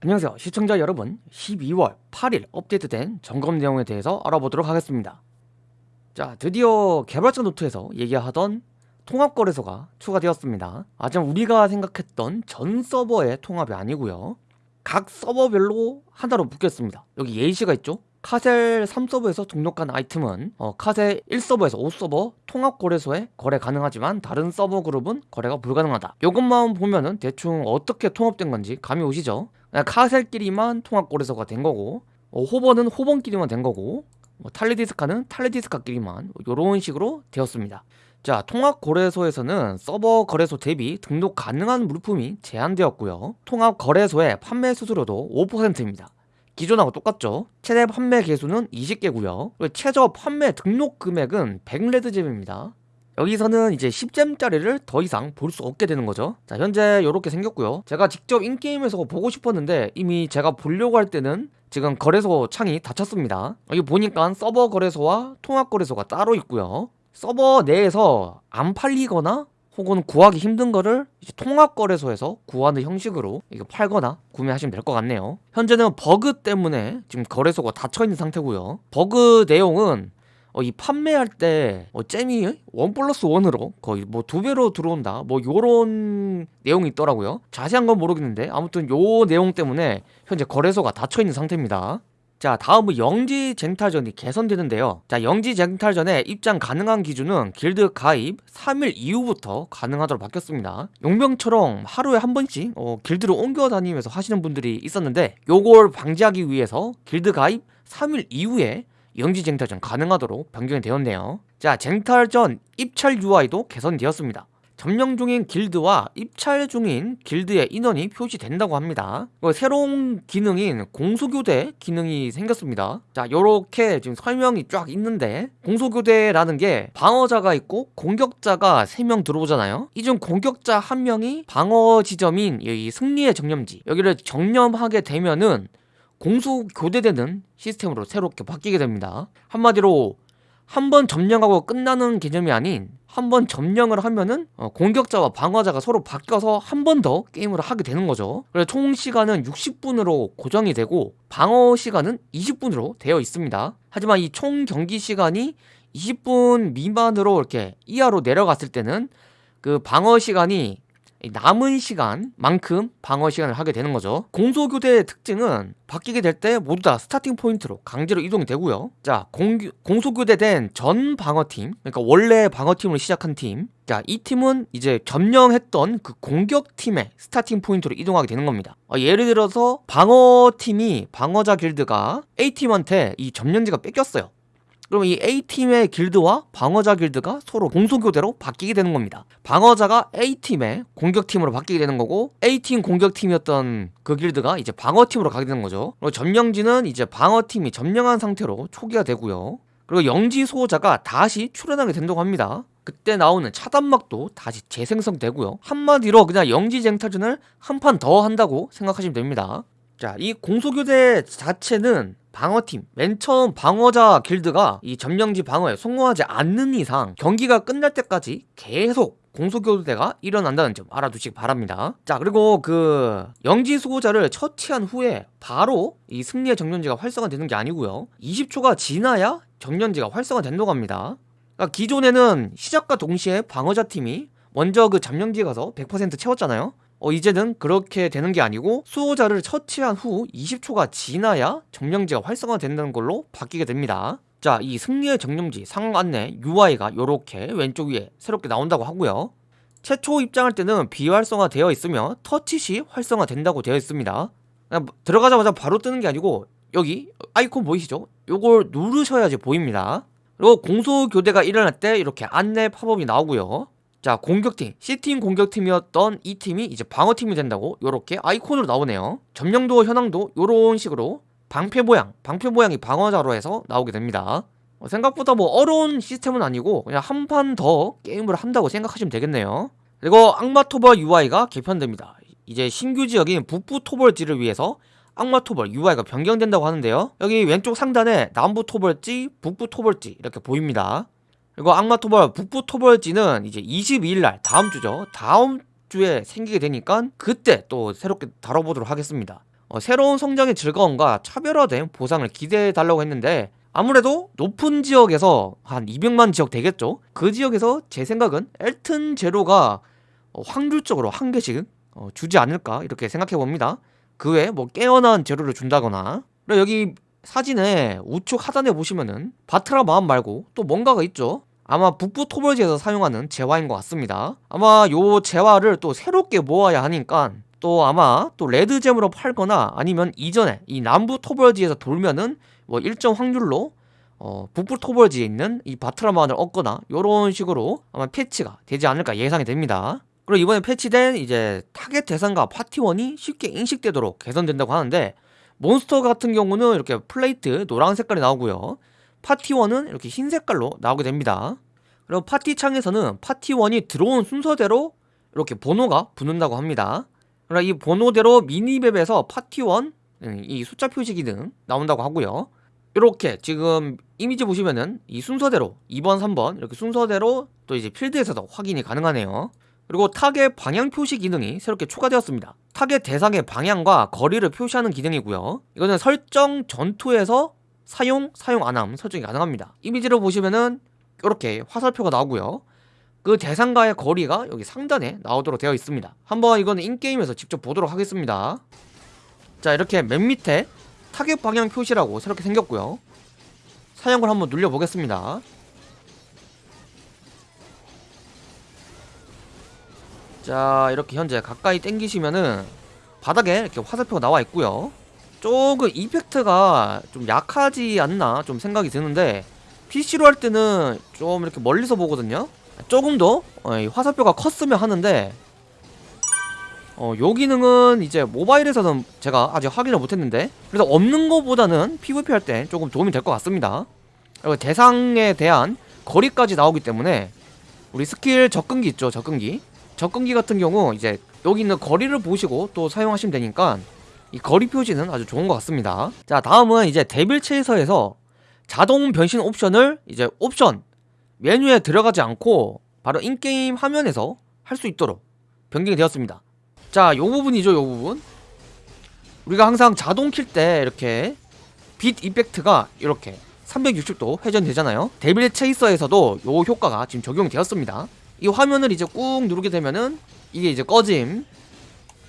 안녕하세요. 시청자 여러분 12월 8일 업데이트된 점검 내용에 대해서 알아보도록 하겠습니다. 자 드디어 개발자 노트에서 얘기하던 통합거래소가 추가되었습니다. 하지만 우리가 생각했던 전 서버의 통합이 아니고요. 각 서버별로 하나로 묶였습니다. 여기 예시가 있죠 카셀 3서버에서 등록한 아이템은 어, 카셀 1서버에서 5서버 통합거래소에 거래 가능하지만 다른 서버 그룹은 거래가 불가능하다. 이것만 보면은 대충 어떻게 통합된 건지 감이 오시죠? 카셀끼리만 통합거래소가 된 거고 어, 호번은 호번끼리만 된 거고 뭐 탈리디스카는 탈리디스카끼리만 이런 식으로 되었습니다. 자 통합거래소에서는 서버 거래소 대비 등록 가능한 물품이 제한되었고요. 통합거래소의 판매 수수료도 5%입니다 기존하고 똑같죠? 최대 판매 개수는 20개고요. 최저 판매 등록 금액은 100레드잼입니다. 여기서는 이제 10잼짜리를 더 이상 볼 수 없게 되는 거죠. 자 현재 이렇게 생겼고요. 제가 직접 인게임에서 보고 싶었는데 이미 제가 보려고 할 때는 지금 거래소 창이 닫혔습니다. 여기 보니까 서버 거래소와 통합 거래소가 따로 있고요. 서버 내에서 안 팔리거나 혹은 구하기 힘든 거를 통합 거래소에서 구하는 형식으로 이거 팔거나 구매하시면 될 것 같네요. 현재는 버그 때문에 지금 거래소가 닫혀 있는 상태고요. 버그 내용은 어, 이 판매할 때 어, gem이 one plus one으로 거의 뭐 두 배로 들어온다. 뭐 요런 내용이 있더라고요. 자세한 건 모르겠는데 아무튼 요 내용 때문에 현재 거래소가 닫혀 있는 상태입니다 자 다음은 영지 쟁탈전이 개선되는데요. 자 영지 쟁탈전에 입장 가능한 기준은 길드 가입 3일 이후부터 가능하도록 바뀌었습니다. 용병처럼 하루에 한 번씩 어, 길드를 옮겨 다니면서 하시는 분들이 있었는데 요걸 방지하기 위해서 길드 가입 3일 이후에 영지 쟁탈전 가능하도록 변경이 되었네요. 자 쟁탈전 입찰 UI도 개선되었습니다 점령 중인 길드와 입찰 중인 길드의 인원이 표시된다고 합니다. 새로운 기능인 공소교대 기능이 생겼습니다. 자 요렇게 지금 설명이 쫙 있는데 공소교대라는 게 방어자가 있고 공격자가 3명 들어오잖아요. 이 중 공격자 한명이 방어 지점인 이 승리의 정념지. 여기를 정념하게 되면은 공수 교대되는 시스템으로 새롭게 바뀌게 됩니다. 한마디로 한 번 점령하고 끝나는 개념이 아닌 한 번 점령을 하면은 어, 공격자와 방어자가 서로 바뀌어서 한 번 더 게임을 하게 되는 거죠. 그래서 총 시간은 60분으로 고정이 되고 방어 시간은 20분으로 되어 있습니다. 하지만 이 총 경기 시간이 20분 미만으로 이렇게 이하로 내려갔을 때는 그 방어 시간이 남은 시간만큼 방어 시간을 하게 되는 거죠. 공수교대의 특징은 바뀌게 될 때 모두 다 starting point로 강제로 이동이 되고요. 자 공, 공수교대된 전 방어팀 그러니까 원래 방어팀으로 시작한 팀. 자, 이 팀은 이제 점령했던 그 공격팀의 starting point로 이동하게 되는 겁니다. 어, 예를 들어서 방어팀이 방어자 길드가 A팀한테 이 점령지가 뺏겼어요 그럼 이 A팀의 길드와 방어자 길드가 서로 공수교대로 바뀌게 되는 겁니다. 방어자가 A팀의 공격팀으로 바뀌게 되는 거고 A팀 공격팀이었던 그 길드가 이제 방어팀으로 가게 되는 거죠. 그리고 점령지는 이제 방어팀이 점령한 상태로 초기화 되고요. 그리고 영지 소호자가 다시 출연하게 된다고 합니다. 그때 나오는 차단막도 다시 재생성되고요. 한마디로 그냥 영지쟁탈전을 한 판 더 한다고 생각하시면 됩니다. 자, 이 공소교대 자체는 방어팀. 맨 처음 방어자 길드가 이 점령지 방어에 성공하지 않는 이상 경기가 끝날 때까지 계속 공소교대가 일어난다는 점 알아두시기 바랍니다. 자 그리고 그 영지 수호자를 처치한 후에 바로 이 승리의 정년지가 활성화되는 게 아니고요. 20초가 지나야 정년지가 활성화된다고 합니다. 그러니까 기존에는 시작과 동시에 방어자 팀이 먼저 그 점령지에 가서 100% 채웠잖아요 어, 이제는 그렇게 되는 게 아니고 수호자를 처치한 후 20초가 지나야 정령지가 활성화된다는 걸로 바뀌게 됩니다. 자 이 승리의 정령지 상황 안내 UI가 이렇게 왼쪽 위에 새롭게 나온다고 하고요. 최초 입장할 때는 비활성화 되어 있으며 터치 시 활성화 된다고 되어 있습니다. 그냥 들어가자마자 바로 뜨는 게 아니고 여기 아이콘 보이시죠? 요걸 누르셔야지 보입니다. 그리고 공소 교대가 일어날 때 이렇게 안내 팝업이 나오고요 자 공격팀 C팀 공격팀이었던 이 팀이 이제 방어팀이 된다고 이렇게 아이콘으로 나오네요. 점령도 현황도 이런 식으로 방패 모양 방패 모양이 방어자로 해서 나오게 됩니다. 어, 생각보다 뭐 어려운 시스템은 아니고 그냥 한 판 더 게임을 한다고 생각하시면 되겠네요. 그리고 악마 토벌 UI가 개편됩니다. 이제 신규 지역인 북부 토벌지를 위해서 악마 토벌 UI가 변경된다고 하는데요. 여기 왼쪽 상단에 남부 토벌지 북부 토벌지 이렇게 보입니다 그리고 악마토벌 북부토벌지는 이제 22일날 다음주죠. 다음주에 생기게 되니까 그때 또 새롭게 다뤄보도록 하겠습니다. 어, 새로운 성장의 즐거움과 차별화된 보상을 기대해 달라고 했는데 아무래도 높은 지역에서 한 200만 지역 되겠죠? 그 지역에서 제 생각은 엘튼 제로가 어, 확률적으로 한 개씩 어, 주지 않을까 이렇게 생각해 봅니다. 그 외에 뭐 깨어난 재료를 준다거나. 그리고 여기 사진에 우측 하단에 보시면은 바트라 마음 말고 또 뭔가가 있죠 아마 북부 토벌지에서 사용하는 재화인 것 같습니다. 아마 요 재화를 또 새롭게 모아야 하니까 또 아마 또 red gem으로 팔거나 아니면 이전에 이 남부 토벌지에서 돌면은 뭐 일정 확률로 어, 북부 토벌지에 있는 이 바트라만을 얻거나 요런 식으로 아마 패치가 되지 않을까 예상이 됩니다. 그리고 이번에 패치된 이제 타겟 대상과 파티원이 쉽게 인식되도록 개선된다고 하는데 몬스터 같은 경우는 이렇게 plate 노란 색깔이 나오고요 파티원은 이렇게 흰 색깔로 나오게 됩니다. 그리고 파티 창에서는 파티원이 들어온 순서대로 이렇게 번호가 붙는다고 합니다. 그리고 이 번호대로 minimap에서 파티원 음, 이 숫자 표시 기능 나온다고 하고요. 이렇게 지금 이미지 보시면은 이 순서대로 2번 3번 이렇게 순서대로 또 이제 필드에서도 확인이 가능하네요. 그리고 타겟 방향 표시 기능이 새롭게 추가되었습니다. 타겟 대상의 방향과 거리를 표시하는 기능이고요. 이거는 설정 전투에서 사용, 사용 안함 설정이 가능합니다. 이미지를 보시면은 이렇게 화살표가 나오고요. 그 대상과의 거리가 여기 상단에 나오도록 되어 있습니다. 한번 이거는 in-game에서 직접 보도록 하겠습니다. 자 이렇게 맨 밑에 타겟 방향 표시라고 새롭게 생겼고요. 사용을 한번 눌려보겠습니다. 자 이렇게 현재 가까이 당기시면은 바닥에 이렇게 화살표가 나와 있고요 조금 이펙트가 좀 약하지 않나 좀 생각이 드는데 PC로 할 때는 좀 이렇게 멀리서 보거든요. 조금 더 어, 화살표가 컸으면 하는데 어, 요 기능은 이제 모바일에서는 제가 아직 확인을 못했는데 그래서 없는 것보다는 PVP 할 때 조금 도움이 될 것 같습니다. 그리고 대상에 대한 거리까지 나오기 때문에 우리 스킬 접근기 있죠 접근기. 접근기 같은 경우 이제 여기 있는 거리를 보시고 또 사용하시면 되니까 이 거리 표시는 아주 좋은 것 같습니다. 자 다음은 이제 데빌 체이서에서 자동 변신 옵션을 이제 옵션 메뉴에 들어가지 않고 바로 in-game 화면에서 할 수 있도록 변경이 되었습니다. 자 요 부분이죠 요 부분. 우리가 항상 자동 킬 때 이렇게 빛 effect가 이렇게 360도 회전되잖아요. 데빌 체이서에서도 요 효과가 지금 적용이 되었습니다. 이 화면을 이제 꾹 누르게 되면은 이게 이제 꺼짐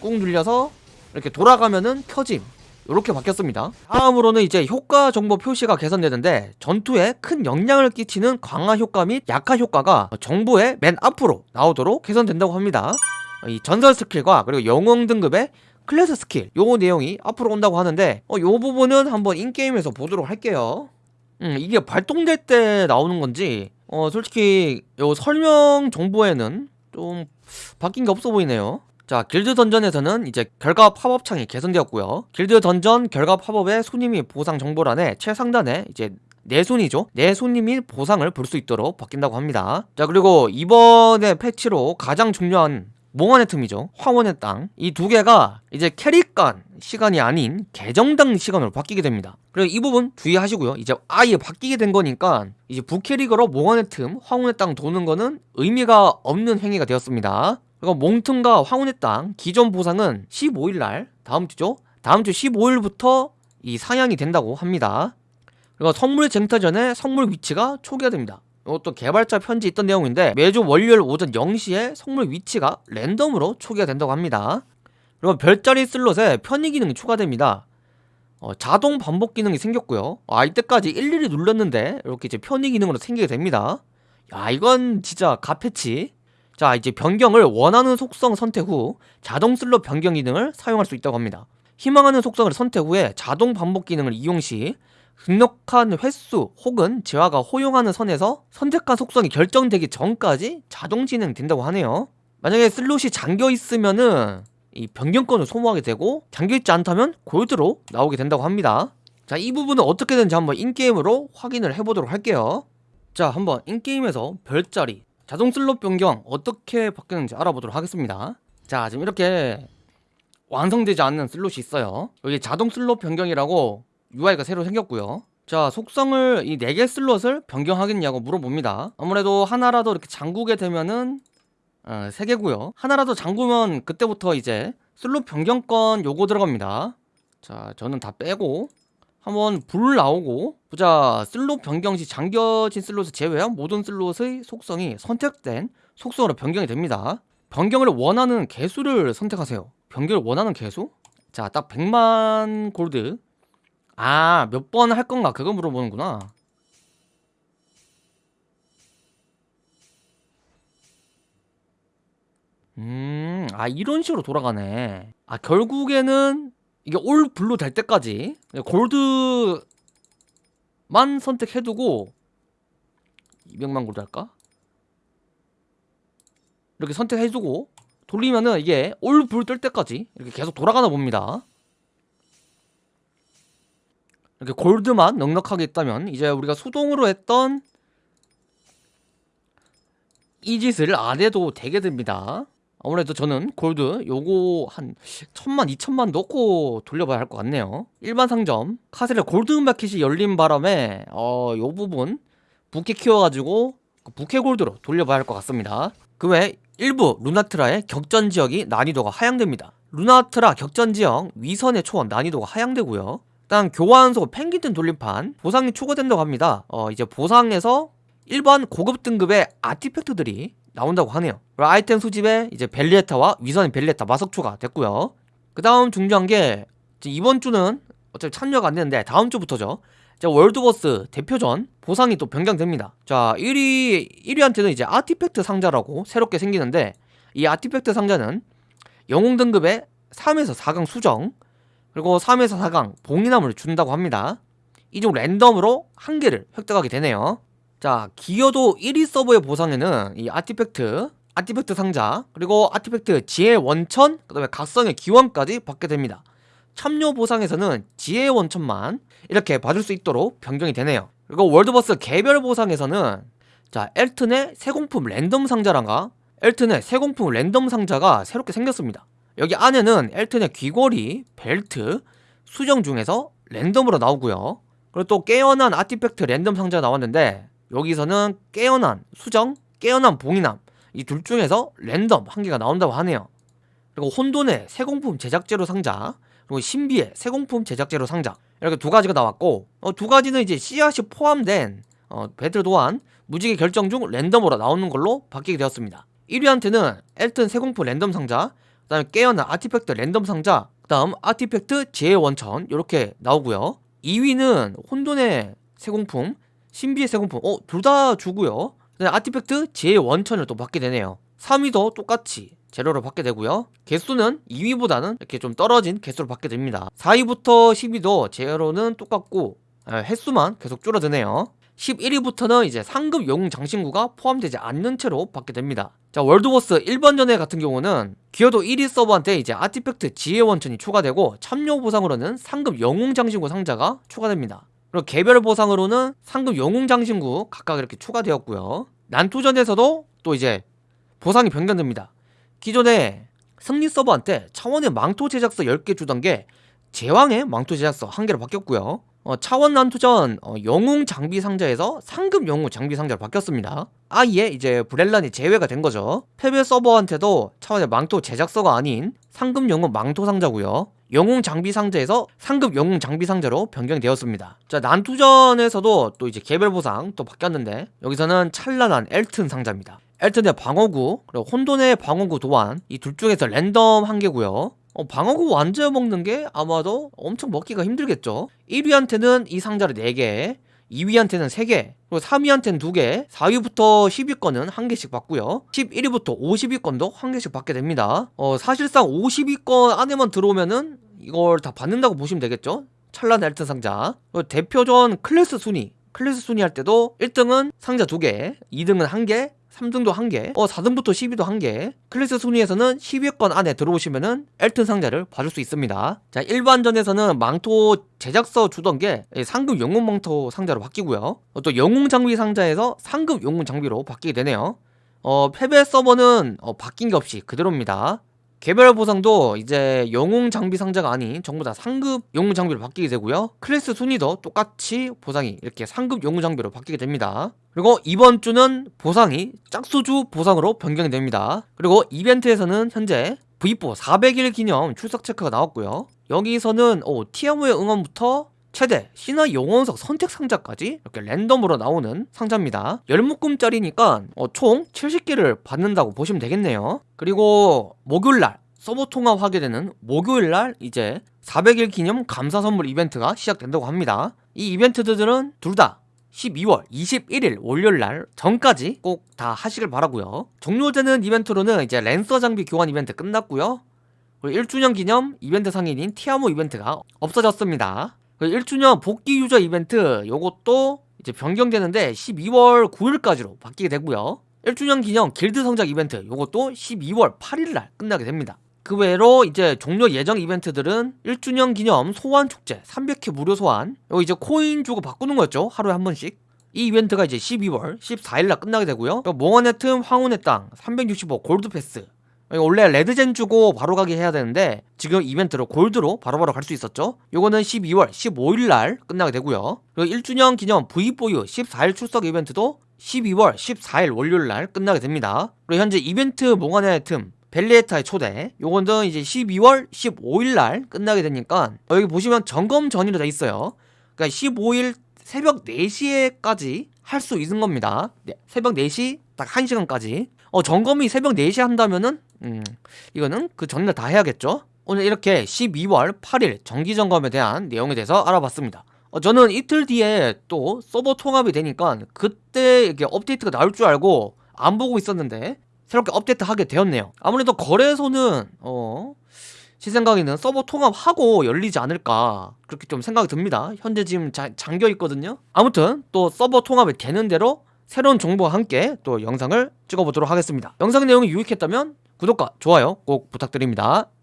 꾹 눌려서 이렇게 돌아가면은 켜짐. 이렇게 바뀌었습니다. 다음으로는 이제 효과 정보 표시가 개선되는데 전투에 큰 영향을 끼치는 강화 효과 및 약화 효과가 정보의 맨 앞으로 나오도록 개선된다고 합니다. 이 전설 스킬과 그리고 영웅 등급의 클래스 스킬 요 내용이 앞으로 온다고 하는데 어, 요 부분은 한번 in-game에서 보도록 할게요. 음, 이게 발동될 때 나오는 건지 어 솔직히 요 설명 정보에는 좀 바뀐 게 없어 보이네요 자 길드 던전에서는 이제 결과 팝업 창이 개선되었고요. 길드 던전 결과 팝업의 순위 및 보상 정보란에 최상단에 이제 내 순위죠? 내 순위 및 보상을 볼 수 있도록 바뀐다고 합니다. 자 그리고 이번에 패치로 가장 중요한 몽환의 틈이죠? 황혼의 땅. 이 두 개가 이제 캐릭당 시간이 아닌 계정당 시간으로 바뀌게 됩니다. 그리고 이 부분 주의하시고요. 이제 아예 바뀌게 된 거니까 이제 부캐릭으로 몽환의 틈 황혼의 땅 도는 거는 의미가 없는 행위가 되었습니다 그리고 몽틈과 황혼의 땅 기존 보상은 15일날 다음 주죠? 다음 주 15일부터 이 상향이 된다고 합니다. 그리고 선물 쟁탈 전에 선물 위치가 초기화됩니다. 이것도 개발자 편지 있던 내용인데 매주 월요일 오전 0시에 선물 위치가 랜덤으로 초기화 된다고 합니다. 그리고 별자리 슬롯에 편의 기능이 추가됩니다. 어, 자동 반복 기능이 생겼고요. 아 이때까지 일일이 눌렀는데 이렇게 이제 편의 기능으로 생기게 됩니다. 야 이건 진짜 가패치 자 이제 변경을 원하는 속성 선택 후 자동 슬롯 변경 기능을 사용할 수 있다고 합니다. 희망하는 속성을 선택 후에 자동 반복 기능을 이용 시 등록한 횟수 혹은 재화가 허용하는 선에서 선택한 속성이 결정되기 전까지 자동 진행된다고 하네요. 만약에 슬롯이 잠겨 있으면은 이 변경권을 소모하게 되고 잠겨있지 않다면 골드로 나오게 된다고 합니다. 자 이 부분은 어떻게 되는지 한번 in-game으로 확인을 해보도록 할게요. 자 한번 in-game에서 별자리 자동 슬롯 변경 어떻게 바뀌는지 알아보도록 하겠습니다. 자 지금 이렇게 완성되지 않는 슬롯이 있어요. 여기 자동 슬롯 변경이라고 UI가 새로 생겼고요. 자 속성을 이 4개 슬롯을 변경하겠냐고 물어봅니다. 아무래도 하나라도 이렇게 잠그게 되면은 어, 3개고요. 하나라도 잠그면 그때부터 이제 슬롯 변경권 요거 들어갑니다. 자 저는 다 빼고 한번 불 나오고 보자 슬롯 변경 시 잠겨진 슬롯을 제외한 모든 슬롯의 속성이 선택된 속성으로 변경이 됩니다. 변경을 원하는 개수를 선택하세요. 변경을 원하는 개수? 자 딱 100만 골드. 아 몇 번 할 건가? 그거 물어보는구나. 음, 아, 이런 식으로 돌아가네. 아, 결국에는 이게 all blue 될 때까지 골드만 선택해두고 200만 골드 할까? 이렇게 선택해주고 돌리면은 이게 all blue 뜰 때까지 이렇게 계속 돌아가나 봅니다. 이렇게 골드만 넉넉하게 있다면 이제 우리가 수동으로 했던 이 짓을 안 해도 되게 됩니다. 아무래도 저는 골드 요거 한 천만 이천만 넣고 돌려봐야 할 것 같네요. 일반 상점. 카셀의 골드 마켓이 열린 바람에 어 요 부분 부캐 키워가지고 그 부캐 골드로 돌려봐야 할 것 같습니다. 그 외 일부 루나트라의 격전 지역이 난이도가 하향됩니다. 루나트라 격전 지역 위선의 초원 난이도가 하향되고요. 일단 교환소 펭귄 돌림판 보상이 추가된다고 합니다. 어 이제 보상에서 일반 고급 등급의 아티팩트들이 나온다고 하네요. 아이템 수집에 이제 벨리에타와 위선 벨리에타 마석초가 됐고요. 그 다음 중요한 게 이번 주는 어차피 참여가 안 되는데 다음 주부터죠. 자 월드버스 대표전 보상이 또 변경됩니다. 자 1위 1위한테는 이제 아티팩트 상자라고 새롭게 생기는데 이 아티팩트 상자는 영웅 등급의 3에서 4강 수정 그리고 3에서 4강 봉인함을 준다고 합니다. 이 중 랜덤으로 한 개를 획득하게 되네요 자 기여도 1위 서버의 보상에는 이 아티팩트 아티팩트 상자 그리고 아티팩트 지혜 원천 그 다음에 각성의 기원까지 받게 됩니다. 참여 보상에서는 지혜 원천만 이렇게 받을 수 있도록 변경이 되네요. 그리고 월드보스 개별 보상에서는 자 엘튼의 세공품 랜덤 상자란가? 엘튼의 세공품 랜덤 상자가 새롭게 생겼습니다. 여기 안에는 엘튼의 귀걸이, 벨트, 수정 중에서 랜덤으로 나오고요. 그리고 또 깨어난 아티팩트 랜덤 상자 나왔는데 여기서는 깨어난 수정, 깨어난 봉인함. 이 둘 중에서 랜덤 한 개가 나온다고 하네요. 그리고 혼돈의 새공품 제작재료 상자 그리고 신비의 새공품 제작재료 상자. 이렇게 두 가지가 나왔고 어, 두 가지는 이제 씨앗이 포함된 어, 배틀 도안 무지개 결정 중 랜덤으로 나오는 걸로 바뀌게 되었습니다. 1위한테는 엘튼 새공품 랜덤 상자 그 다음에 깨어난 아티팩트 랜덤 상자 그 다음 아티팩트 지혜 원천 이렇게 나오고요. 2위는 혼돈의 세공품 신비의 세공품 어? 둘 다 주고요. 아티팩트 지혜 원천을 또 받게 되네요. 3위도 똑같이 재료를 받게 되고요. 개수는 2위보다는 이렇게 좀 떨어진 개수를 받게 됩니다. 4위부터 10위도 재료는 똑같고 아, 횟수만 계속 줄어드네요. 11위부터는 이제 상급 영웅 장신구가 포함되지 않는 채로 받게 됩니다. 자 월드보스 일반전에 같은 경우는 기여도 1위 서버한테 이제 아티팩트 지혜 원천이 추가되고 참여 보상으로는 상급 영웅 장신구 상자가 추가됩니다 그리고 개별 보상으로는 상급 영웅 장신구 각각 이렇게 추가되었고요. 난투전에서도 또 이제 보상이 변경됩니다. 기존에 승리 서버한테 차원의 망토 제작서 10개 주던 게 제왕의 망토 제작서 1개로 바뀌었고요. 어, 차원 난투전 어, 영웅 장비 상자에서 상급 영웅 장비 상자로 바뀌었습니다. 아예 이제 브렐란이 제외가 된 거죠. 패배 서버한테도 차원의 망토 제작서가 아닌 상급 영웅 망토 상자고요 영웅 장비 상자에서 상급 영웅 장비 상자로 변경이 되었습니다. 자 난투전에서도 또 이제 개별 보상 또 바뀌었는데 여기서는 찬란한 엘튼 상자입니다. 엘튼의 방어구 그리고 혼돈의 방어구 도안 이 둘 중에서 랜덤 한 개고요. 어, 방어구 완전 먹는 게 아마도 엄청 먹기가 힘들겠죠? 1위한테는 이 상자를 4개 2위한테는 3개 그리고 3위한테는 2개 4위부터 10위권은 1개씩 받고요. 11위부터 50위권도 1개씩 받게 됩니다. 어, 사실상 50위권 안에만 들어오면은 이걸 다 받는다고 보시면 되겠죠? 찬란한 엘튼 상자. 대표전 클래스 순위. 클래스 순위 할 때도 1등은 상자 2개 2등은 1개 3등도 1개 어 4등부터 10위도 1개 클래스 순위에서는 10위권 안에 들어오시면은 엘튼 상자를 받을 수 있습니다. 자 일반전에서는 망토 제작서 주던 게 상급 영웅 망토 상자로 바뀌고요. 어, 또 영웅 장비 상자에서 상급 영웅 장비로 바뀌게 되네요. 어 패배 서버는 어, 바뀐 게 없이 그대로입니다 개별 보상도 이제 영웅 장비 상자가 아닌 전부 다 상급 영웅 장비로 바뀌게 되고요. 클래스 순위도 똑같이 보상이 이렇게 상급 영웅 장비로 바뀌게 됩니다. 그리고 이번 주는 보상이 짝수주 보상으로 변경이 됩니다. 그리고 이벤트에서는 현재 V4 400일 기념 출석 체크가 나왔고요. 여기서는 어, 티아무의 응원부터 최대 신화 영원석 선택 상자까지 이렇게 랜덤으로 나오는 상자입니다. 열묶음짜리니까 어, 총 70개를 받는다고 보시면 되겠네요. 그리고 목요일날 서버 통합하게 되는 목요일날 이제 400일 기념 감사 선물 이벤트가 시작된다고 합니다. 이 이벤트들은 둘 다 12월 21일 월요일날 전까지 꼭 다 하시길 바라고요. 종료되는 이벤트로는 이제 랜서 장비 교환 이벤트 끝났고요. 그리고 1주년 기념 이벤트 상인인 티아모 이벤트가 없어졌습니다 1주년 복귀 유저 이벤트 요것도 이제 변경되는데 12월 9일까지로 바뀌게 되고요. 1주년 기념 길드 성적 이벤트 요것도 12월 8일날 끝나게 됩니다. 그 외로 이제 종료 예정 이벤트들은 1주년 기념 소환 축제 300회 무료 소환 요 이제 코인 주고 바꾸는 거였죠. 하루에 한 번씩. 이 이벤트가 이제 12월 14일날 끝나게 되고요. 또 몽환의 틈 황혼의 땅 365 골드 패스 이거 원래 레드젠 주고 바로 가게 해야 되는데 지금 이벤트로 골드로 바로바로 갈 수 있었죠? 요거는 12월 15일날 끝나게 되고요. 그리고 1주년 기념 V4U 14일 출석 이벤트도 12월 14일 월요일날 끝나게 됩니다. 그리고 현재 이벤트 몽환의 틈 벨리에타의 초대 요거는 이제 12월 15일날 끝나게 되니까 어, 여기 보시면 점검 전이로 돼 있어요. 그러니까 15일 새벽 4시에까지 할 수 있는 겁니다. 네, 새벽 4시 딱 1시간까지 어 점검이 새벽 4시에 한다면은? 음 이거는 그 전날 다 해야겠죠? 오늘 이렇게 12월 8일 정기 점검에 대한 내용에 대해서 알아봤습니다. 어, 저는 이틀 뒤에 또 서버 통합이 되니까 그때 이게 업데이트가 나올 줄 알고 안 보고 있었는데 새롭게 업데이트 하게 되었네요. 아무래도 거래소는 어... 제 생각에는 서버 통합하고 열리지 않을까 그렇게 좀 생각이 듭니다. 현재 지금 자, 잠겨 있거든요. 아무튼 또 서버 통합이 되는 대로 새로운 정보와 함께 또 영상을 찍어보도록 하겠습니다. 영상 내용이 유익했다면 구독과 좋아요 꼭 부탁드립니다